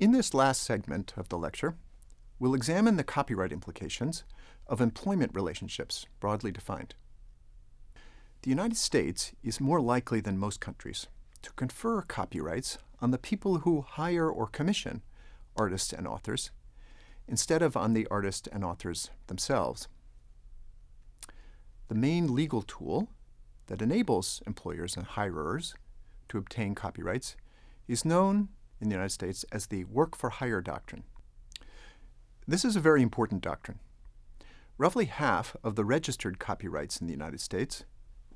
In this last segment of the lecture, we'll examine the copyright implications of employment relationships, broadly defined. The United States is more likely than most countries to confer copyrights on the people who hire or commission artists and authors instead of on the artists and authors themselves. The main legal tool that enables employers and hirers to obtain copyrights is known in the United States as the work for hire doctrine. This is a very important doctrine. Roughly half of the registered copyrights in the United States,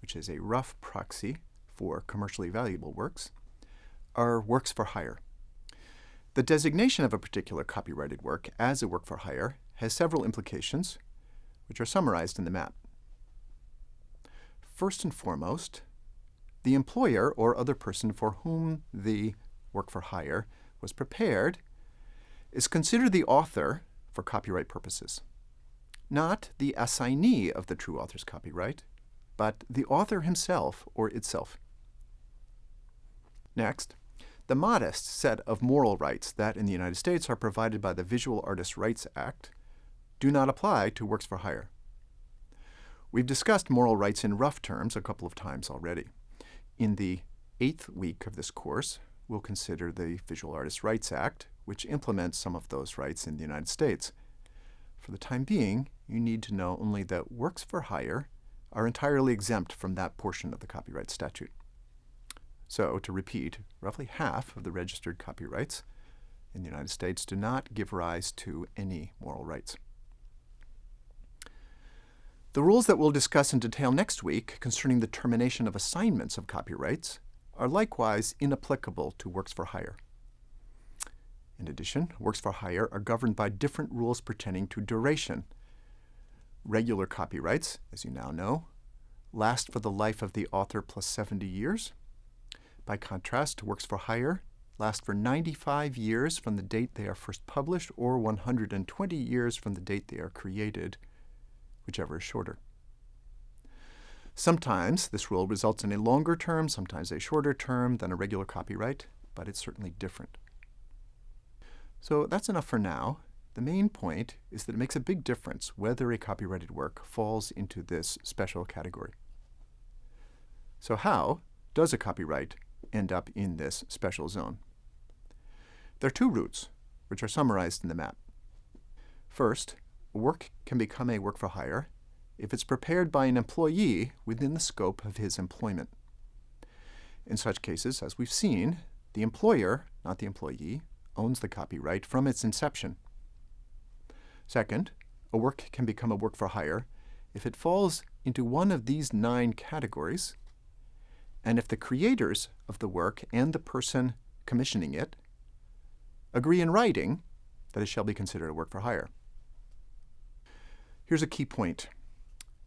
which is a rough proxy for commercially valuable works, are works for hire. The designation of a particular copyrighted work as a work for hire has several implications, which are summarized in the map. First and foremost, the employer or other person for whom the work for hire was prepared is considered the author for copyright purposes. Not the assignee of the true author's copyright, but the author himself or itself. Next, the modest set of moral rights that in the United States are provided by the Visual Artists' Rights Act do not apply to works for hire. We've discussed moral rights in rough terms a couple of times already. In the eighth week of this course, we'll consider the Visual Artists' Rights Act, which implements some of those rights in the United States. For the time being, you need to know only that works for hire are entirely exempt from that portion of the copyright statute. So, to repeat, roughly half of the registered copyrights in the United States do not give rise to any moral rights. The rules that we'll discuss in detail next week concerning the termination of assignments of copyrights are likewise inapplicable to works for hire. In addition, works for hire are governed by different rules pertaining to duration. Regular copyrights, as you now know, last for the life of the author plus 70 years. By contrast, works for hire last for 95 years from the date they are first published or 120 years from the date they are created whichever is shorter. Sometimes this rule results in a longer term, sometimes a shorter term than a regular copyright, but it's certainly different. So that's enough for now. The main point is that it makes a big difference whether a copyrighted work falls into this special category. So how does a copyright end up in this special zone? There are two routes, which are summarized in the map. First, work can become a work for hire if it's prepared by an employee within the scope of his employment. In such cases, as we've seen, the employer, not the employee, owns the copyright from its inception. Second, a work can become a work for hire if it falls into one of these nine categories, and if the creators of the work and the person commissioning it agree in writing that it shall be considered a work for hire. Here's a key point.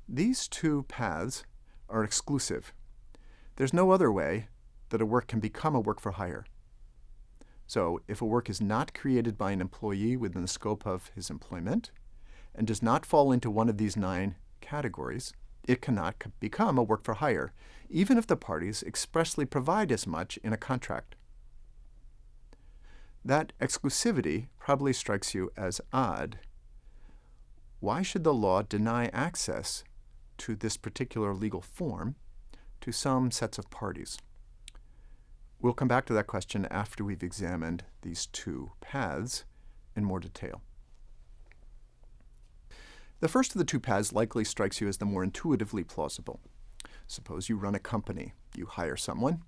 These two paths are exclusive. There's no other way that a work can become a work for hire. So if a work is not created by an employee within the scope of his employment and does not fall into one of these nine categories, it cannot become a work for hire, even if the parties expressly provide as much in a contract. That exclusivity probably strikes you as odd why should the law deny access to this particular legal form to some sets of parties? We'll come back to that question after we've examined these two paths in more detail. The first of the two paths likely strikes you as the more intuitively plausible. Suppose you run a company. You hire someone.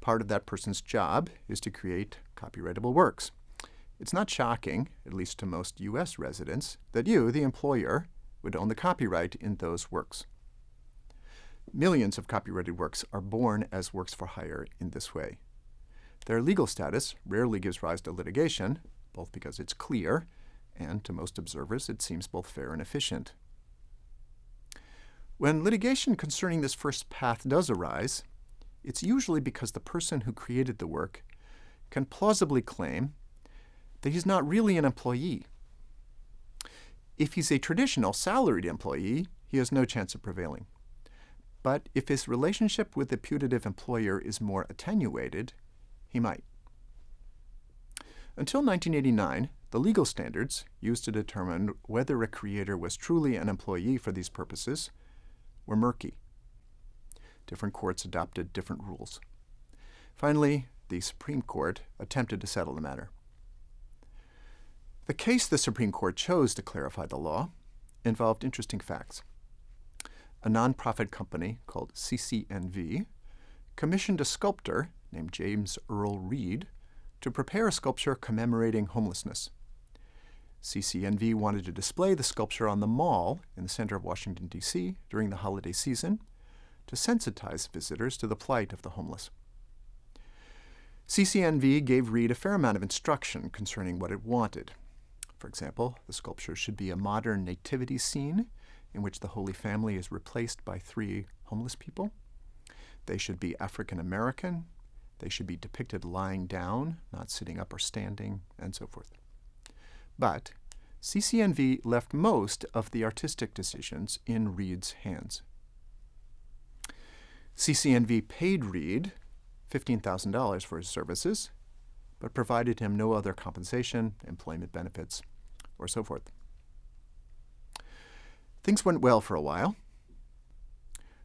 Part of that person's job is to create copyrightable works. It's not shocking, at least to most U.S. residents, that you, the employer, would own the copyright in those works. Millions of copyrighted works are born as works for hire in this way. Their legal status rarely gives rise to litigation, both because it's clear, and to most observers it seems both fair and efficient. When litigation concerning this first path does arise, it's usually because the person who created the work can plausibly claim that he's not really an employee. If he's a traditional salaried employee, he has no chance of prevailing. But if his relationship with the putative employer is more attenuated, he might. Until 1989, the legal standards used to determine whether a creator was truly an employee for these purposes were murky. Different courts adopted different rules. Finally, the Supreme Court attempted to settle the matter. The case the Supreme Court chose to clarify the law involved interesting facts. A nonprofit company called CCNV commissioned a sculptor named James Earl Reid to prepare a sculpture commemorating homelessness. CCNV wanted to display the sculpture on the mall in the center of Washington, D.C. during the holiday season to sensitize visitors to the plight of the homeless. CCNV gave Reid a fair amount of instruction concerning what it wanted. For example, the sculpture should be a modern nativity scene in which the Holy Family is replaced by three homeless people. They should be African American. They should be depicted lying down, not sitting up or standing, and so forth. But CCNV left most of the artistic decisions in Reid's hands. CCNV paid Reid $15,000 for his services, but provided him no other compensation, employment benefits, or so forth. Things went well for a while.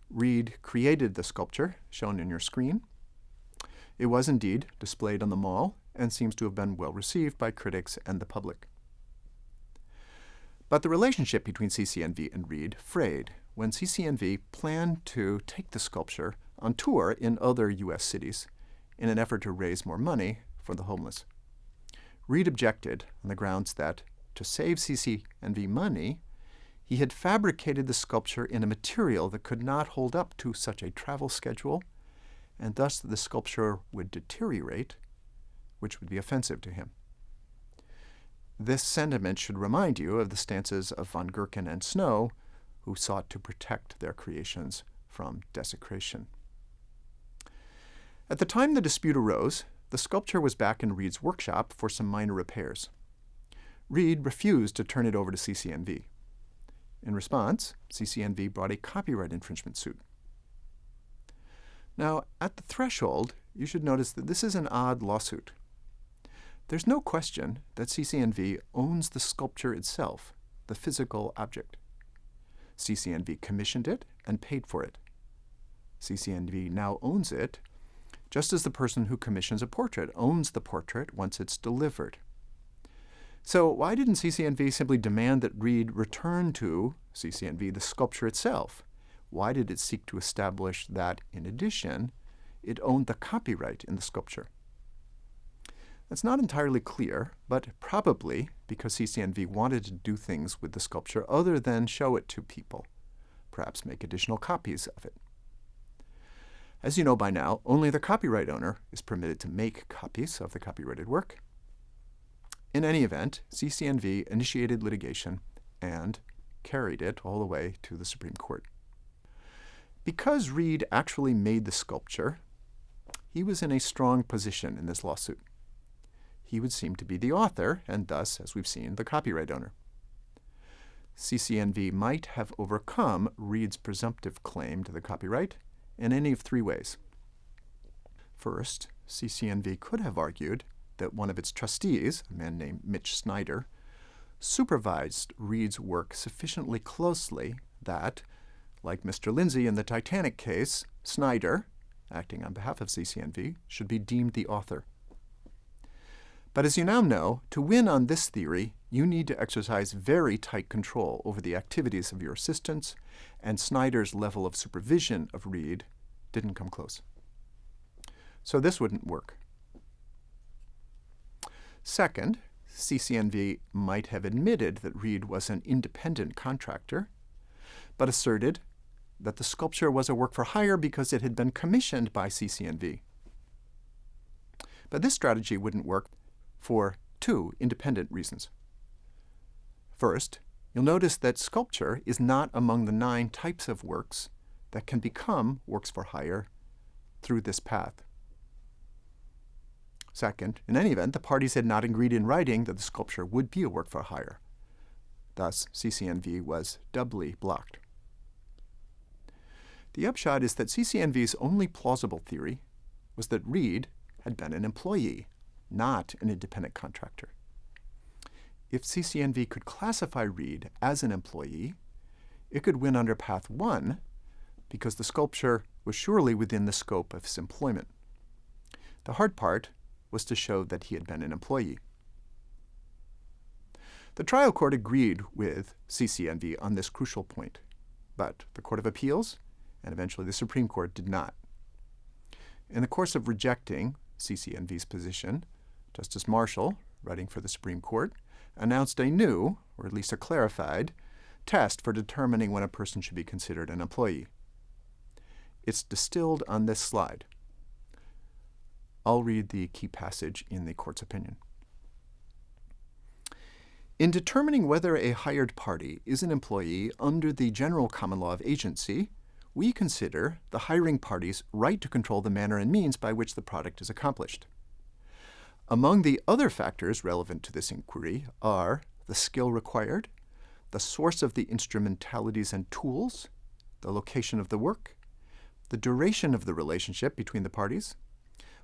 Reid created the sculpture shown in your screen. It was indeed displayed on the mall and seems to have been well received by critics and the public. But the relationship between CCNV and Reid frayed when CCNV planned to take the sculpture on tour in other U.S. cities in an effort to raise more money for the homeless. Reid objected on the grounds that to save CCNV money, he had fabricated the sculpture in a material that could not hold up to such a travel schedule, and thus the sculpture would deteriorate, which would be offensive to him. This sentiment should remind you of the stances of von Gerkan and Snow, who sought to protect their creations from desecration. At the time the dispute arose, the sculpture was back in Reid's workshop for some minor repairs. Reid refused to turn it over to CCNV. In response, CCNV brought a copyright infringement suit. Now, at the threshold, you should notice that this is an odd lawsuit. There's no question that CCNV owns the sculpture itself, the physical object. CCNV commissioned it and paid for it. CCNV now owns it just as the person who commissions a portrait owns the portrait once it's delivered. So why didn't CCNV simply demand that Reid return to CCNV the sculpture itself? Why did it seek to establish that, in addition, it owned the copyright in the sculpture? That's not entirely clear, but probably because CCNV wanted to do things with the sculpture other than show it to people, perhaps make additional copies of it. As you know by now, only the copyright owner is permitted to make copies of the copyrighted work. In any event, CCNV initiated litigation and carried it all the way to the Supreme Court. Because Reid actually made the sculpture, he was in a strong position in this lawsuit. He would seem to be the author, and thus, as we've seen, the copyright owner. CCNV might have overcome Reid's presumptive claim to the copyright in any of three ways. First, CCNV could have argued that one of its trustees, a man named Mitch Snyder, supervised Reid's work sufficiently closely that, like Mr. Lindsay in the Titanic case, Snyder, acting on behalf of CCNV, should be deemed the author. But as you now know, to win on this theory, you need to exercise very tight control over the activities of your assistants, and Snyder's level of supervision of Reid didn't come close. So this wouldn't work. Second, CCNV might have admitted that Reid was an independent contractor, but asserted that the sculpture was a work for hire because it had been commissioned by CCNV. But this strategy wouldn't work for two independent reasons. First, you'll notice that sculpture is not among the nine types of works that can become works for hire through this path. Second, in any event, the parties had not agreed in writing that the sculpture would be a work for hire. Thus, CCNV was doubly blocked. The upshot is that CCNV's only plausible theory was that Reid had been an employee not an independent contractor. If CCNV could classify Reid as an employee, it could win under Path 1 because the sculpture was surely within the scope of his employment. The hard part was to show that he had been an employee. The trial court agreed with CCNV on this crucial point, but the Court of Appeals and eventually the Supreme Court did not. In the course of rejecting CCNV's position, Justice Marshall, writing for the Supreme Court, announced a new, or at least a clarified, test for determining when a person should be considered an employee. It's distilled on this slide. I'll read the key passage in the court's opinion. In determining whether a hired party is an employee under the general common law of agency, we consider the hiring party's right to control the manner and means by which the product is accomplished. Among the other factors relevant to this inquiry are the skill required, the source of the instrumentalities and tools, the location of the work, the duration of the relationship between the parties,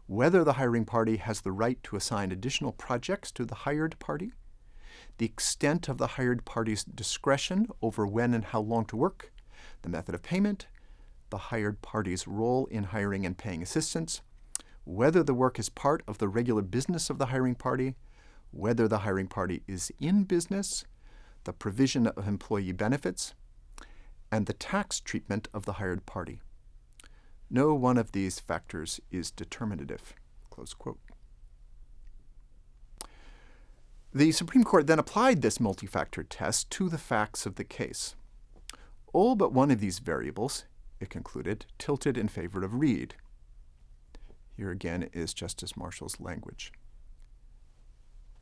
whether the hiring party has the right to assign additional projects to the hired party, the extent of the hired party's discretion over when and how long to work, the method of payment, the hired party's role in hiring and paying assistants, whether the work is part of the regular business of the hiring party, whether the hiring party is in business, the provision of employee benefits, and the tax treatment of the hired party. No one of these factors is determinative. The Supreme Court then applied this multi-factor test to the facts of the case. All but one of these variables, it concluded, tilted in favor of Reid. Here again is Justice Marshall's language.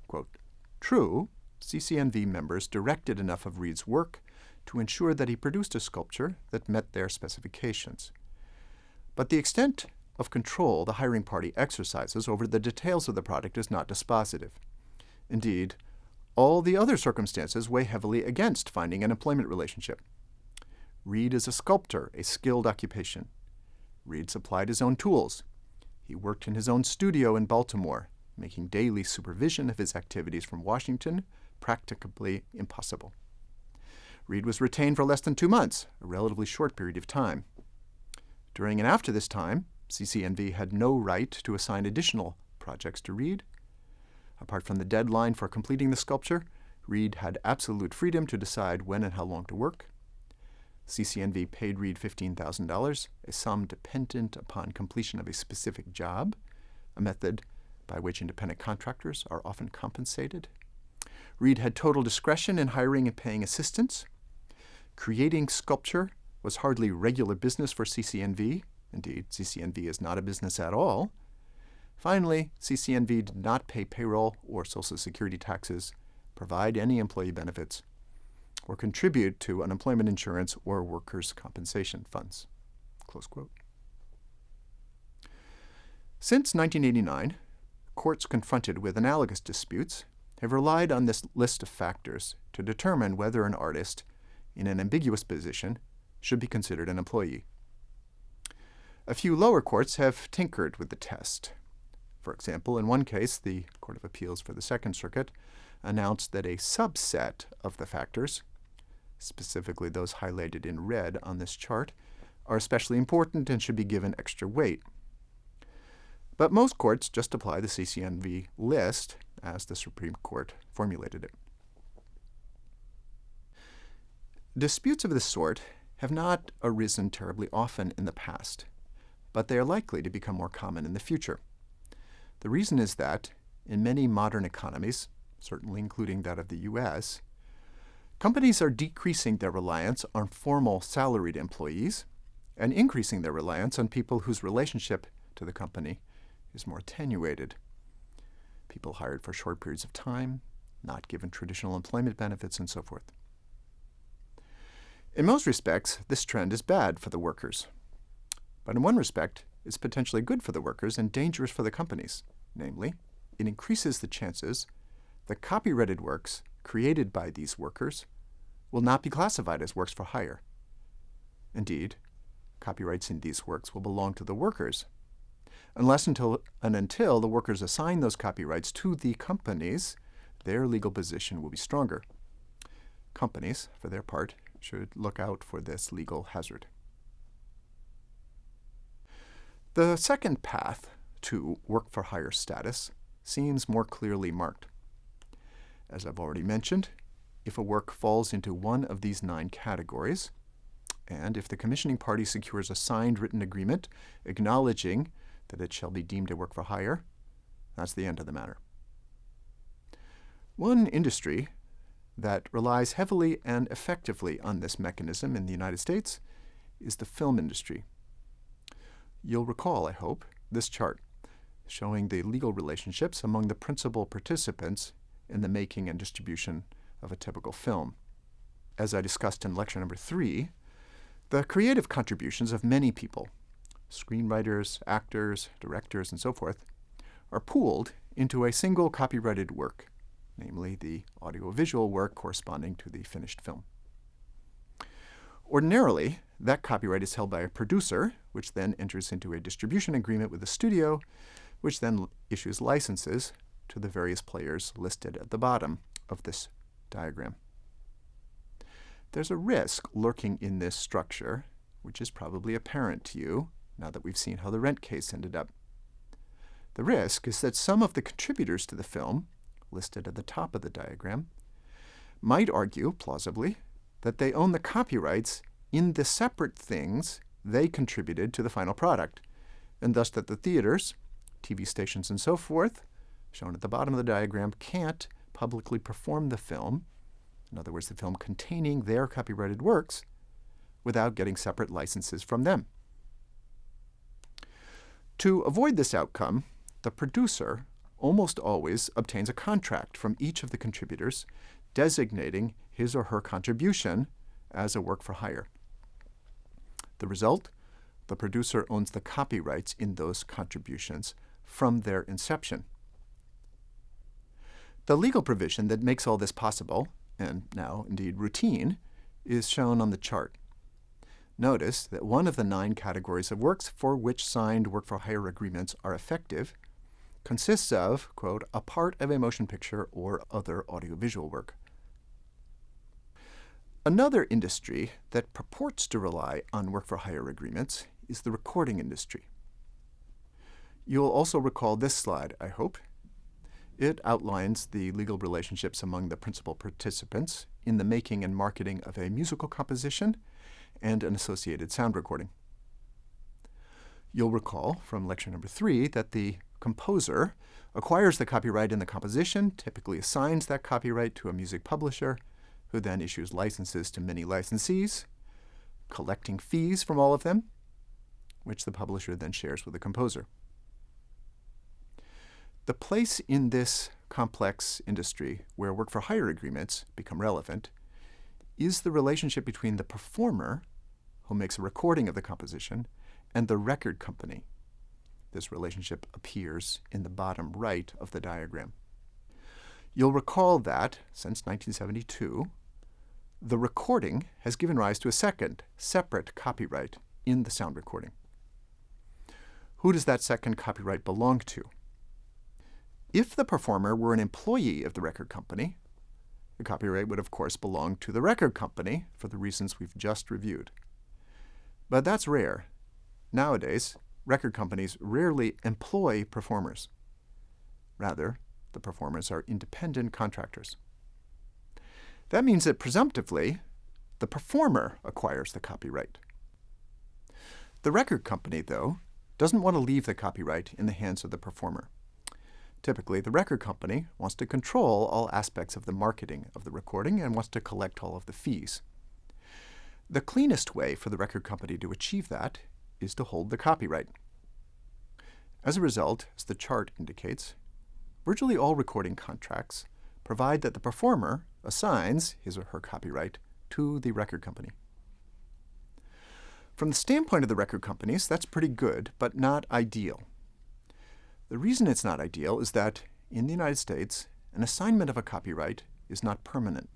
Quote, True, CCNV members directed enough of Reid's work to ensure that he produced a sculpture that met their specifications. But the extent of control the hiring party exercises over the details of the product is not dispositive. Indeed, all the other circumstances weigh heavily against finding an employment relationship. Reid is a sculptor, a skilled occupation. Reid supplied his own tools. He worked in his own studio in Baltimore, making daily supervision of his activities from Washington practically impossible. Reid was retained for less than two months, a relatively short period of time. During and after this time, CCNV had no right to assign additional projects to Reid. Apart from the deadline for completing the sculpture, Reid had absolute freedom to decide when and how long to work. CCNV paid Reid $15,000, a sum dependent upon completion of a specific job, a method by which independent contractors are often compensated. Reid had total discretion in hiring and paying assistants. Creating sculpture was hardly regular business for CCNV. Indeed, CCNV is not a business at all. Finally, CCNV did not pay payroll or Social Security taxes, provide any employee benefits, or contribute to unemployment insurance or workers' compensation funds. Since 1989, courts confronted with analogous disputes have relied on this list of factors to determine whether an artist in an ambiguous position should be considered an employee. A few lower courts have tinkered with the test. For example, in one case, the Court of Appeals for the Second Circuit announced that a subset of the factors, specifically those highlighted in red on this chart, are especially important and should be given extra weight. But most courts just apply the CCNV list as the Supreme Court formulated it. Disputes of this sort have not arisen terribly often in the past, but they are likely to become more common in the future. The reason is that, in many modern economies, certainly including that of the U.S., companies are decreasing their reliance on formal salaried employees and increasing their reliance on people whose relationship to the company is more attenuated people hired for short periods of time, not given traditional employment benefits, and so forth. In most respects, this trend is bad for the workers. But in one respect, it's potentially good for the workers and dangerous for the companies. Namely, it increases the chances that copyrighted works created by these workers will not be classified as works for hire. Indeed, copyrights in these works will belong to the workers Unless until, and until the workers assign those copyrights to the companies, their legal position will be stronger. Companies, for their part, should look out for this legal hazard. The second path to work for hire status seems more clearly marked. As I've already mentioned, if a work falls into one of these nine categories, and if the commissioning party secures a signed written agreement acknowledging that it shall be deemed a work for hire, that's the end of the matter. One industry that relies heavily and effectively on this mechanism in the United States is the film industry. You'll recall, I hope, this chart showing the legal relationships among the principal participants in the making and distribution of a typical film. As I discussed in lecture number three, the creative contributions of many people, screenwriters, actors, directors, and so forth, are pooled into a single copyrighted work, namely the audiovisual work corresponding to the finished film. Ordinarily, that copyright is held by a producer, which then enters into a distribution agreement with the studio, which then issues licenses to the various players listed at the bottom of this diagram. There's a risk lurking in this structure, which is probably apparent to you now that we've seen how the rent case ended up. The risk is that some of the contributors to the film, listed at the top of the diagram, might argue, plausibly, that they own the copyrights in the separate things they contributed to the final product, and thus that the theaters, TV stations, and so forth, shown at the bottom of the diagram, can't publicly perform the film, in other words, the film containing their copyrighted works, without getting separate licenses from them. To avoid this outcome, the producer almost always obtains a contract from each of the contributors designating his or her contribution as a work for hire. The result? The producer owns the copyrights in those contributions from their inception. The legal provision that makes all this possible, and now indeed routine, is shown on the chart. Notice that one of the nine categories of works for which signed work for hire agreements are effective consists of, quote, a part of a motion picture or other audiovisual work. Another industry that purports to rely on work for hire agreements is the recording industry. You'll also recall this slide, I hope. It outlines the legal relationships among the principal participants in the making and marketing of a musical composition and an associated sound recording. You'll recall from lecture number three that the composer acquires the copyright in the composition, typically assigns that copyright to a music publisher, who then issues licenses to many licensees, collecting fees from all of them, which the publisher then shares with the composer. The place in this complex industry where work for hire agreements become relevant is the relationship between the performer, who makes a recording of the composition, and the record company. This relationship appears in the bottom right of the diagram. You'll recall that, since 1972, the recording has given rise to a second, separate copyright in the sound recording. Who does that second copyright belong to? If the performer were an employee of the record company, the copyright would of course belong to the record company for the reasons we've just reviewed. But that's rare. Nowadays, record companies rarely employ performers. Rather, the performers are independent contractors. That means that presumptively, the performer acquires the copyright. The record company, though, doesn't want to leave the copyright in the hands of the performer. Typically, the record company wants to control all aspects of the marketing of the recording and wants to collect all of the fees. The cleanest way for the record company to achieve that is to hold the copyright. As a result, as the chart indicates, virtually all recording contracts provide that the performer assigns his or her copyright to the record company. From the standpoint of the record companies, that's pretty good, but not ideal. The reason it's not ideal is that, in the United States, an assignment of a copyright is not permanent.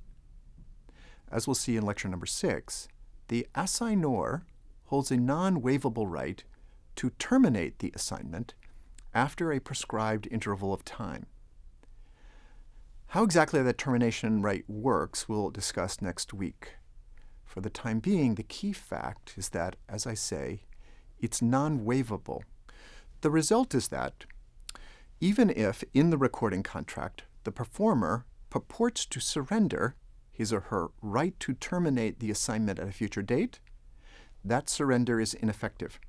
As we'll see in lecture number six, the assignor holds a non-waivable right to terminate the assignment after a prescribed interval of time. How exactly that termination right works we'll discuss next week. For the time being, the key fact is that, as I say, it's non-waivable. The result is that even if, in the recording contract, the performer purports to surrender his or her right to terminate the assignment at a future date, that surrender is ineffective.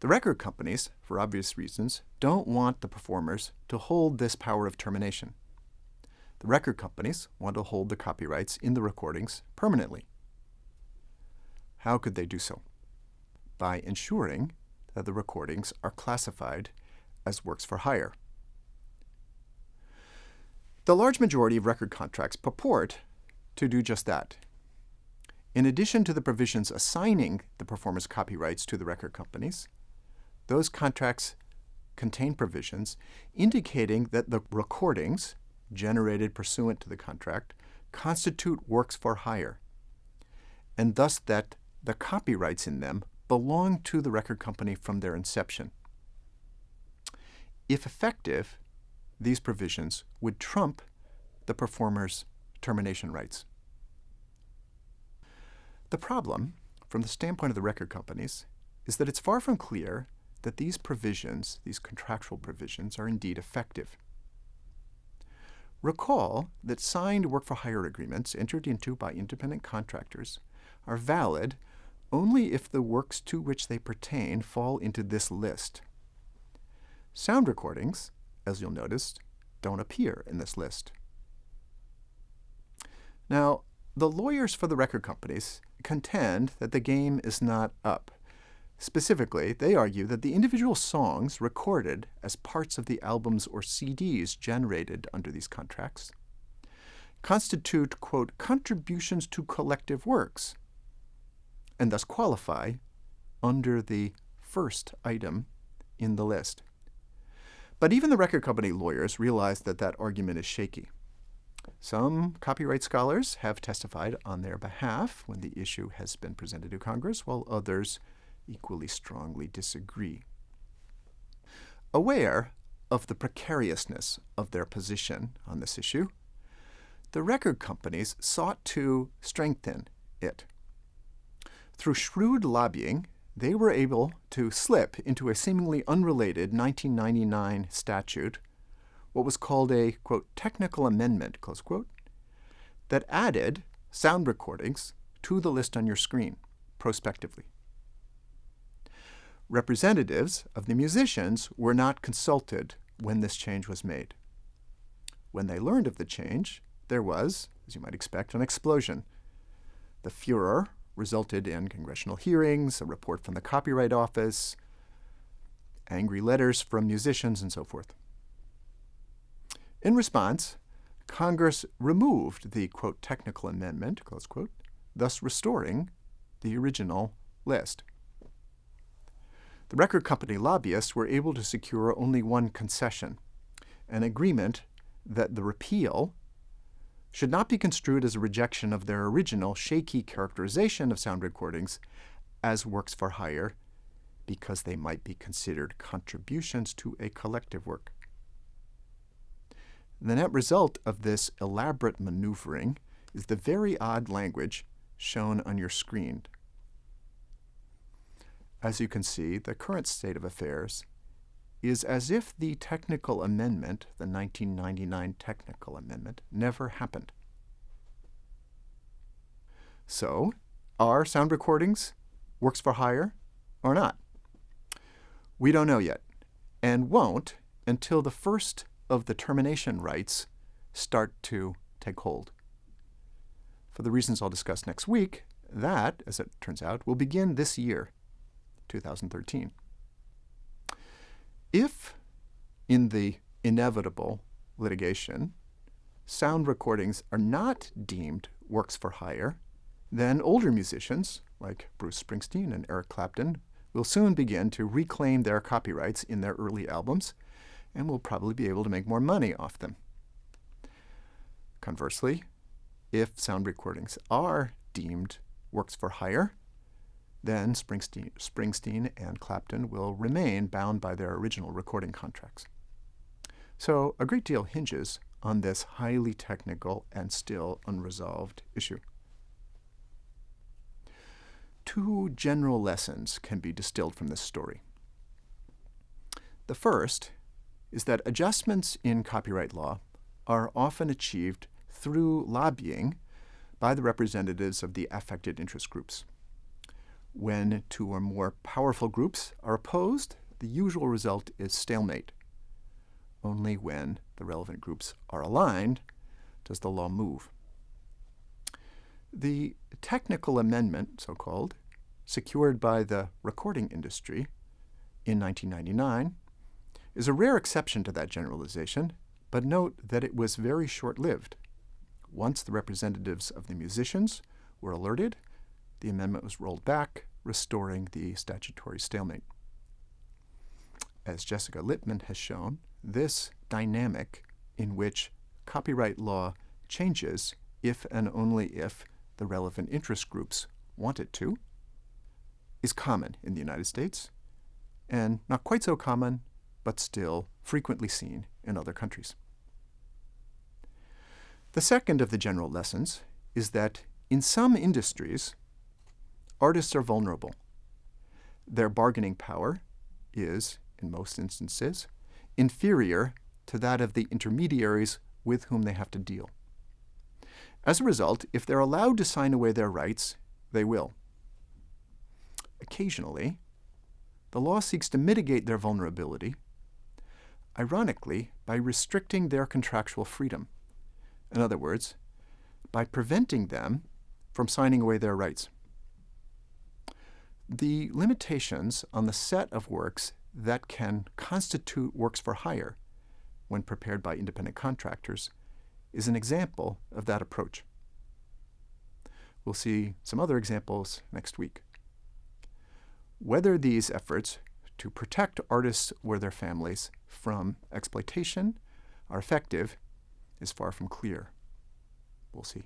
The record companies, for obvious reasons, don't want the performers to hold this power of termination. The record companies want to hold the copyrights in the recordings permanently. How could they do so? By ensuring that the recordings are classified as works for hire. The large majority of record contracts purport to do just that. In addition to the provisions assigning the performer's copyrights to the record companies, those contracts contain provisions indicating that the recordings generated pursuant to the contract constitute works for hire, and thus that the copyrights in them belong to the record company from their inception. If effective, these provisions would trump the performer's termination rights. The problem, from the standpoint of the record companies, is that it's far from clear that these provisions, these contractual provisions, are indeed effective. Recall that signed work-for-hire agreements entered into by independent contractors are valid only if the works to which they pertain fall into this list. Sound recordings, as you'll notice, don't appear in this list. Now, the lawyers for the record companies contend that the game is not up. Specifically, they argue that the individual songs recorded as parts of the albums or CDs generated under these contracts constitute, quote, contributions to collective works, and thus qualify under the first item in the list. But even the record company lawyers realize that that argument is shaky. Some copyright scholars have testified on their behalf when the issue has been presented to Congress, while others equally strongly disagree. Aware of the precariousness of their position on this issue, the record companies sought to strengthen it. Through shrewd lobbying, they were able to slip into a seemingly unrelated 1999 statute, what was called a, quote, technical amendment, close quote, that added sound recordings to the list on your screen prospectively. Representatives of the musicians were not consulted when this change was made. When they learned of the change, there was, as you might expect, an explosion. The furor resulted in congressional hearings, a report from the Copyright Office, angry letters from musicians, and so forth. In response, Congress removed the, quote, technical amendment, close quote, thus restoring the original list. The record company lobbyists were able to secure only one concession, an agreement that the repeal should not be construed as a rejection of their original shaky characterization of sound recordings as works for hire because they might be considered contributions to a collective work. The net result of this elaborate maneuvering is the very odd language shown on your screen. As you can see, the current state of affairs is as if the technical amendment, the 1999 technical amendment, never happened. So, are sound recordings works for hire or not? We don't know yet, and won't until the first of the termination rights start to take hold. For the reasons I'll discuss next week, that, as it turns out, will begin this year, 2013. If, in the inevitable litigation, sound recordings are not deemed works for hire, then older musicians, like Bruce Springsteen and Eric Clapton, will soon begin to reclaim their copyrights in their early albums and will probably be able to make more money off them. Conversely, if sound recordings are deemed works for hire, then Springsteen, Springsteen and Clapton will remain bound by their original recording contracts. So a great deal hinges on this highly technical and still unresolved issue. Two general lessons can be distilled from this story. The first is that adjustments in copyright law are often achieved through lobbying by the representatives of the affected interest groups. When two or more powerful groups are opposed, the usual result is stalemate. Only when the relevant groups are aligned does the law move. The technical amendment, so-called, secured by the recording industry in 1999 is a rare exception to that generalization, but note that it was very short-lived. Once the representatives of the musicians were alerted, the amendment was rolled back, restoring the statutory stalemate. As Jessica Litman has shown, this dynamic in which copyright law changes if and only if the relevant interest groups want it to is common in the United States and not quite so common, but still frequently seen in other countries. The second of the general lessons is that in some industries, Artists are vulnerable. Their bargaining power is, in most instances, inferior to that of the intermediaries with whom they have to deal. As a result, if they're allowed to sign away their rights, they will. Occasionally, the law seeks to mitigate their vulnerability, ironically, by restricting their contractual freedom. In other words, by preventing them from signing away their rights. The limitations on the set of works that can constitute works for hire when prepared by independent contractors is an example of that approach. We'll see some other examples next week. Whether these efforts to protect artists or their families from exploitation are effective is far from clear. We'll see.